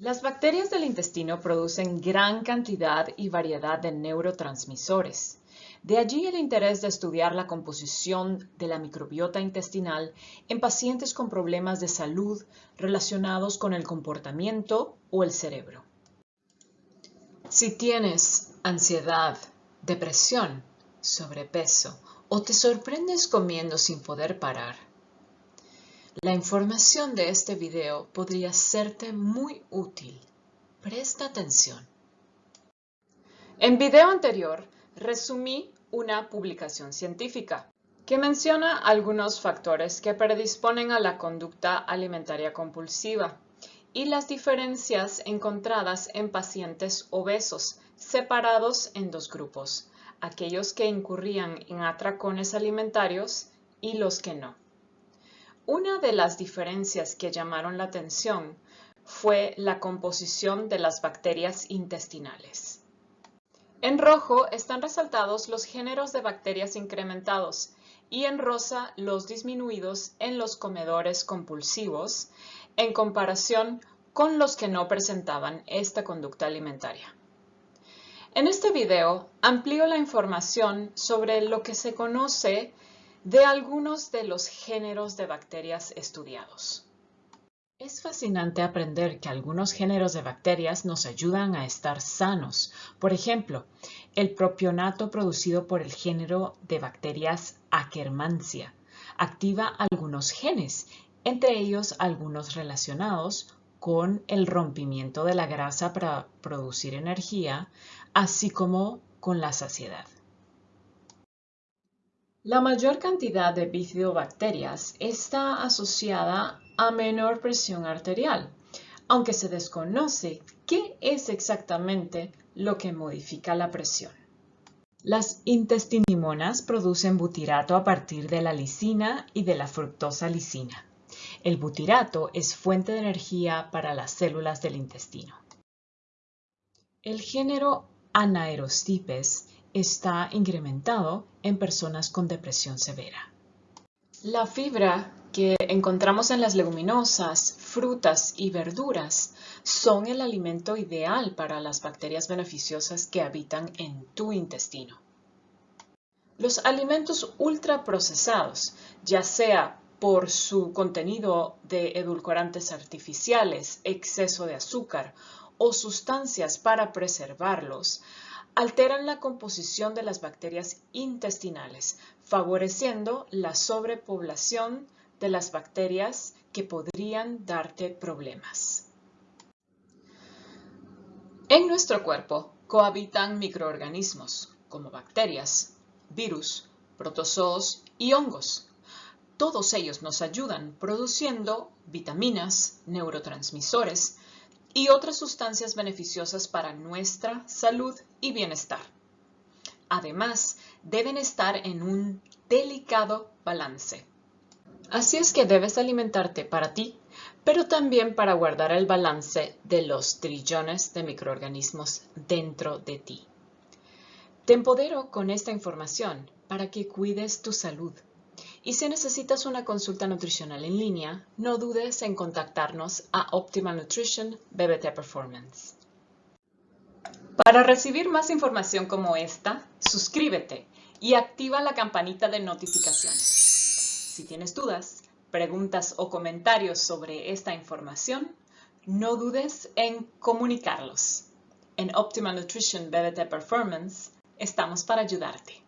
Las bacterias del intestino producen gran cantidad y variedad de neurotransmisores. De allí el interés de estudiar la composición de la microbiota intestinal en pacientes con problemas de salud relacionados con el comportamiento o el cerebro. Si tienes ansiedad, depresión, sobrepeso o te sorprendes comiendo sin poder parar, la información de este video podría serte muy útil. Presta atención. En video anterior, resumí una publicación científica que menciona algunos factores que predisponen a la conducta alimentaria compulsiva y las diferencias encontradas en pacientes obesos separados en dos grupos, aquellos que incurrían en atracones alimentarios y los que no. Una de las diferencias que llamaron la atención fue la composición de las bacterias intestinales. En rojo están resaltados los géneros de bacterias incrementados y en rosa los disminuidos en los comedores compulsivos en comparación con los que no presentaban esta conducta alimentaria. En este video amplío la información sobre lo que se conoce de algunos de los géneros de bacterias estudiados. Es fascinante aprender que algunos géneros de bacterias nos ayudan a estar sanos. Por ejemplo, el propionato producido por el género de bacterias Akkermansia activa algunos genes, entre ellos algunos relacionados con el rompimiento de la grasa para producir energía, así como con la saciedad. La mayor cantidad de bifidobacterias está asociada a menor presión arterial, aunque se desconoce qué es exactamente lo que modifica la presión. Las intestinimonas producen butirato a partir de la lisina y de la fructosa lisina. El butirato es fuente de energía para las células del intestino. El género Anaerostipes está incrementado en personas con depresión severa. La fibra que encontramos en las leguminosas, frutas y verduras son el alimento ideal para las bacterias beneficiosas que habitan en tu intestino. Los alimentos ultraprocesados, ya sea por su contenido de edulcorantes artificiales, exceso de azúcar o sustancias para preservarlos, alteran la composición de las bacterias intestinales, favoreciendo la sobrepoblación de las bacterias que podrían darte problemas. En nuestro cuerpo cohabitan microorganismos como bacterias, virus, protozoos y hongos. Todos ellos nos ayudan produciendo vitaminas, neurotransmisores, y otras sustancias beneficiosas para nuestra salud y bienestar. Además, deben estar en un delicado balance. Así es que debes alimentarte para ti, pero también para guardar el balance de los trillones de microorganismos dentro de ti. Te empodero con esta información para que cuides tu salud y si necesitas una consulta nutricional en línea, no dudes en contactarnos a Optimal Nutrition BBT Performance. Para recibir más información como esta, suscríbete y activa la campanita de notificaciones. Si tienes dudas, preguntas o comentarios sobre esta información, no dudes en comunicarlos. En Optimal Nutrition BBT Performance estamos para ayudarte.